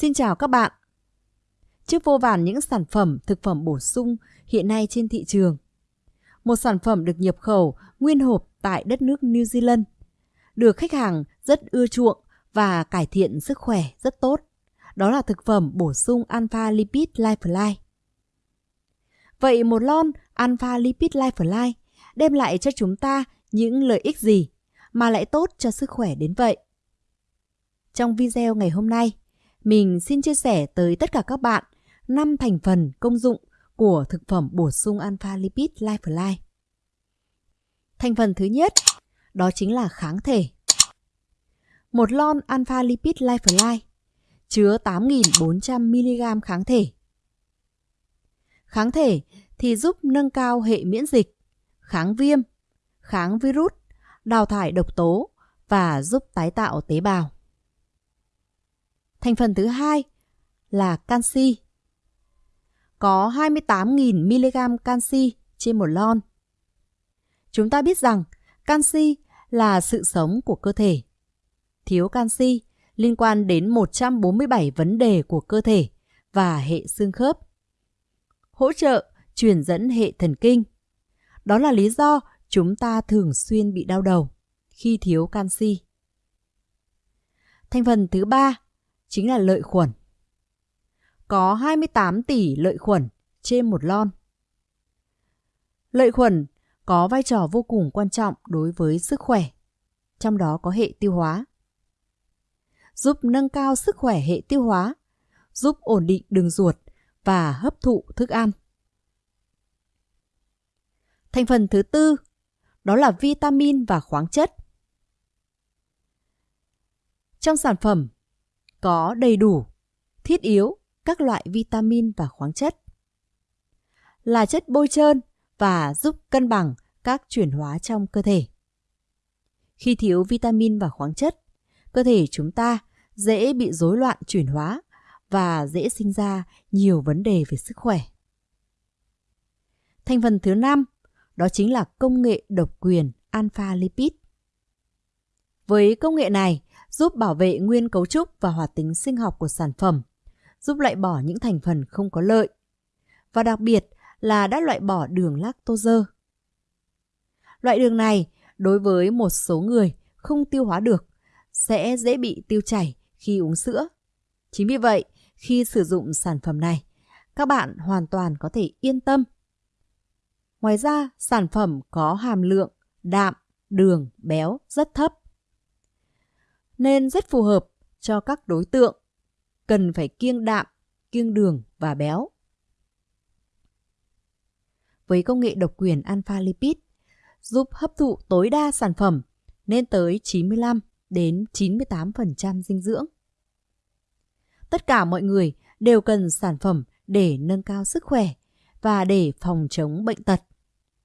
Xin chào các bạn. Trước vô vàn những sản phẩm thực phẩm bổ sung hiện nay trên thị trường, một sản phẩm được nhập khẩu nguyên hộp tại đất nước New Zealand, được khách hàng rất ưa chuộng và cải thiện sức khỏe rất tốt. Đó là thực phẩm bổ sung Alpha Lipid Lifeline. Vậy một lon Alpha Lipid Lifeline đem lại cho chúng ta những lợi ích gì mà lại tốt cho sức khỏe đến vậy? Trong video ngày hôm nay, mình xin chia sẻ tới tất cả các bạn 5 thành phần công dụng của thực phẩm bổ sung Alpha Lipid Lifeline. Thành phần thứ nhất, đó chính là kháng thể. Một lon Alpha Lipid Lifeline chứa 8.400mg kháng thể. Kháng thể thì giúp nâng cao hệ miễn dịch, kháng viêm, kháng virus, đào thải độc tố và giúp tái tạo tế bào. Thành phần thứ hai là canxi. Có 28.000 mg canxi trên một lon. Chúng ta biết rằng canxi là sự sống của cơ thể. Thiếu canxi liên quan đến 147 vấn đề của cơ thể và hệ xương khớp. Hỗ trợ truyền dẫn hệ thần kinh. Đó là lý do chúng ta thường xuyên bị đau đầu khi thiếu canxi. Thành phần thứ ba chính là lợi khuẩn. Có 28 tỷ lợi khuẩn trên một lon. Lợi khuẩn có vai trò vô cùng quan trọng đối với sức khỏe, trong đó có hệ tiêu hóa. Giúp nâng cao sức khỏe hệ tiêu hóa, giúp ổn định đường ruột và hấp thụ thức ăn. Thành phần thứ tư đó là vitamin và khoáng chất. Trong sản phẩm có đầy đủ, thiết yếu các loại vitamin và khoáng chất. Là chất bôi trơn và giúp cân bằng các chuyển hóa trong cơ thể. Khi thiếu vitamin và khoáng chất, cơ thể chúng ta dễ bị rối loạn chuyển hóa và dễ sinh ra nhiều vấn đề về sức khỏe. Thành phần thứ năm đó chính là công nghệ độc quyền alpha lipid. Với công nghệ này, giúp bảo vệ nguyên cấu trúc và hoạt tính sinh học của sản phẩm, giúp loại bỏ những thành phần không có lợi, và đặc biệt là đã loại bỏ đường lactose. Loại đường này đối với một số người không tiêu hóa được sẽ dễ bị tiêu chảy khi uống sữa. Chính vì vậy, khi sử dụng sản phẩm này, các bạn hoàn toàn có thể yên tâm. Ngoài ra, sản phẩm có hàm lượng đạm, đường, béo rất thấp nên rất phù hợp cho các đối tượng cần phải kiêng đạm, kiêng đường và béo. Với công nghệ độc quyền alpha lipid giúp hấp thụ tối đa sản phẩm lên tới 95 đến 98% dinh dưỡng. Tất cả mọi người đều cần sản phẩm để nâng cao sức khỏe và để phòng chống bệnh tật.